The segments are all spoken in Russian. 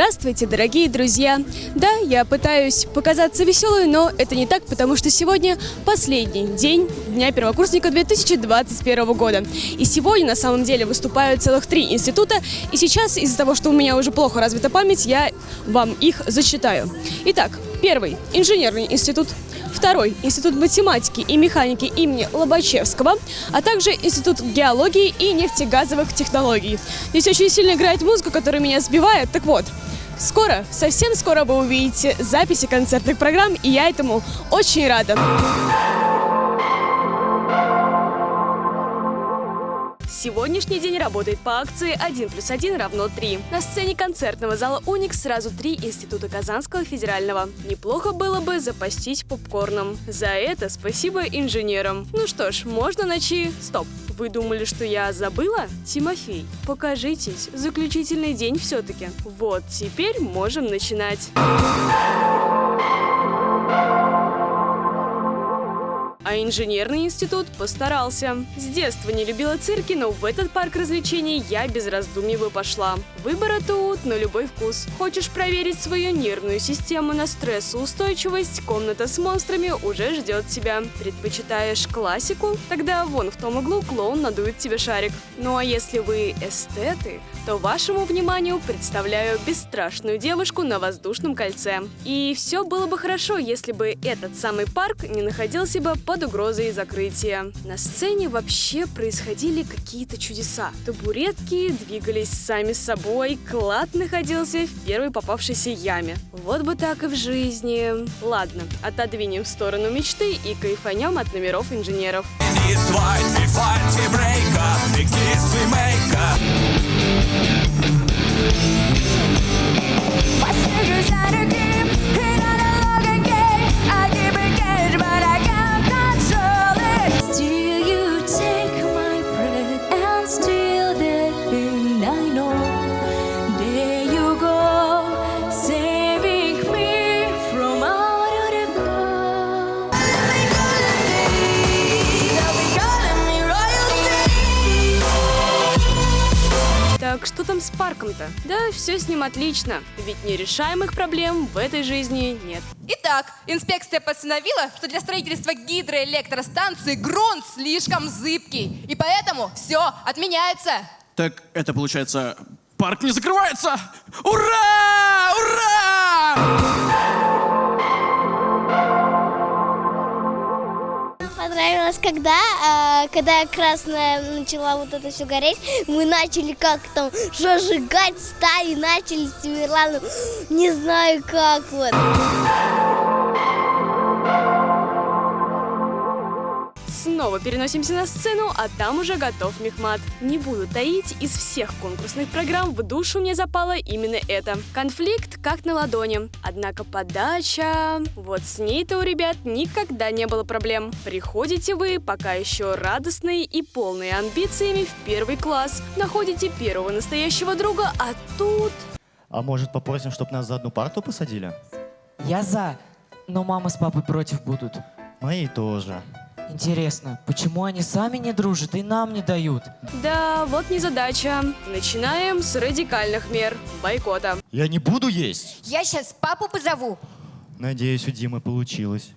Здравствуйте, дорогие друзья! Да, я пытаюсь показаться веселой, но это не так, потому что сегодня последний день Дня первокурсника 2021 года. И сегодня на самом деле выступают целых три института, и сейчас из-за того, что у меня уже плохо развита память, я вам их зачитаю. Итак, первый – инженерный институт, Второй – Институт математики и механики имени Лобачевского, а также Институт геологии и нефтегазовых технологий. Здесь очень сильно играет музыка, которая меня сбивает. Так вот, скоро, совсем скоро вы увидите записи концертных программ, и я этому очень рада. Сегодняшний день работает по акции 1 плюс 1 равно 3. На сцене концертного зала «Уникс» сразу три института Казанского федерального. Неплохо было бы запастись попкорном. За это спасибо инженерам. Ну что ж, можно начи... Стоп. Вы думали, что я забыла? Тимофей, покажитесь. Заключительный день все-таки. Вот, теперь можем начинать. А инженерный институт постарался. С детства не любила цирки, но в этот парк развлечений я без раздумий бы пошла. Выбора тут на любой вкус. Хочешь проверить свою нервную систему на стрессоустойчивость? Комната с монстрами уже ждет тебя. Предпочитаешь классику? Тогда вон в том углу клоун надует тебе шарик. Ну а если вы эстеты, то вашему вниманию представляю бесстрашную девушку на воздушном кольце. И все было бы хорошо, если бы этот самый парк не находился бы под угрозой закрытия. На сцене вообще происходили какие-то чудеса. Табуретки двигались сами собой, клад находился в первой попавшейся яме. Вот бы так и в жизни. Ладно, отодвинем в сторону мечты и кайфанем от номеров инженеров. Так что там с парком-то? Да, все с ним отлично, ведь нерешаемых проблем в этой жизни нет. Итак, инспекция постановила, что для строительства гидроэлектростанции грунт слишком зыбкий, и поэтому все отменяется. Так это получается, парк не закрывается! Ура! Ура! Понравилось, когда, э, когда красная начала вот это все гореть, мы начали как там зажигать стаи, начали с Тимирланом, не знаю как вот. Снова переносимся на сцену, а там уже готов Мехмат. Не буду таить, из всех конкурсных программ в душу мне запало именно это. Конфликт как на ладони. Однако подача... Вот с ней-то у ребят никогда не было проблем. Приходите вы, пока еще радостные и полные амбициями в первый класс. Находите первого настоящего друга, а тут... А может попросим, чтобы нас за одну парту посадили? Я за, но мама с папой против будут. Мои тоже. Интересно, почему они сами не дружат и нам не дают? Да, вот незадача. Начинаем с радикальных мер бойкота. Я не буду есть. Я сейчас папу позову. Надеюсь, у Димы получилось.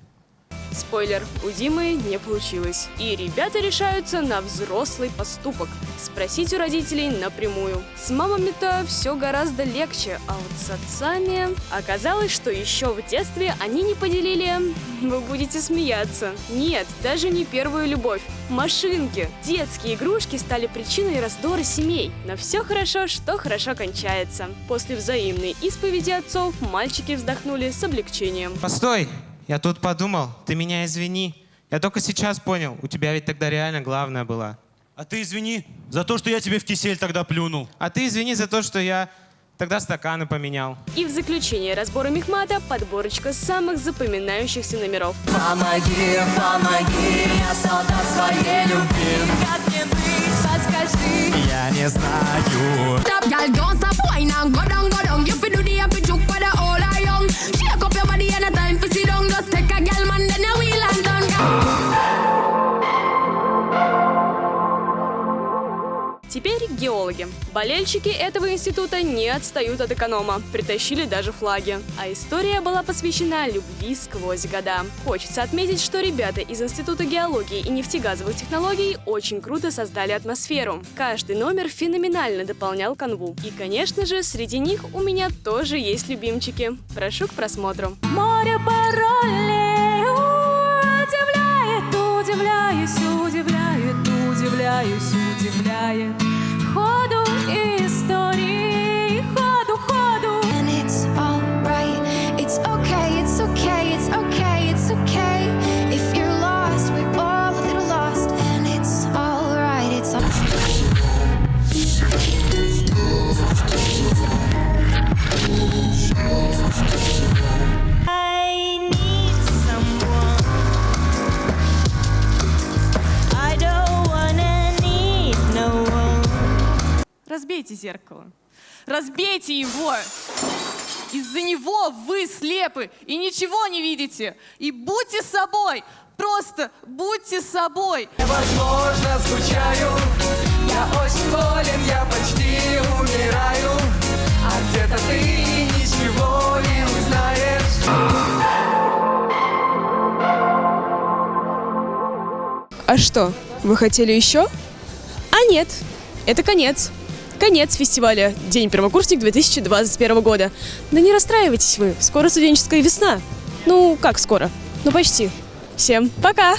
Спойлер, у Димы не получилось. И ребята решаются на взрослый поступок. Спросить у родителей напрямую. С мамами-то все гораздо легче, а вот с отцами... Оказалось, что еще в детстве они не поделили... Вы будете смеяться. Нет, даже не первую любовь. Машинки. Детские игрушки стали причиной раздора семей. Но все хорошо, что хорошо кончается. После взаимной исповеди отцов мальчики вздохнули с облегчением. Постой! Я тут подумал, ты меня извини. Я только сейчас понял, у тебя ведь тогда реально главная была. А ты извини за то, что я тебе в кисель тогда плюнул. А ты извини за то, что я тогда стаканы поменял. И в заключение разбора Мехмата подборочка самых запоминающихся номеров. Помоги, помоги, я солдат своей любви. Как мне быть, Теперь геологи. Болельщики этого института не отстают от эконома, притащили даже флаги. А история была посвящена любви сквозь года. Хочется отметить, что ребята из Института геологии и нефтегазовых технологий очень круто создали атмосферу. Каждый номер феноменально дополнял канву. И, конечно же, среди них у меня тоже есть любимчики. Прошу к просмотру. Море зеркало. Разбейте его! Из-за него вы слепы и ничего не видите. И будьте собой. Просто будьте собой. Возможно, скучаю Я очень болен, я почти умираю А где-то ты ничего не узнаешь А что, вы хотели еще? А нет, это конец. Конец фестиваля «День первокурсник 2021 года». Да не расстраивайтесь вы, скоро студенческая весна. Ну, как скоро? Ну, почти. Всем пока!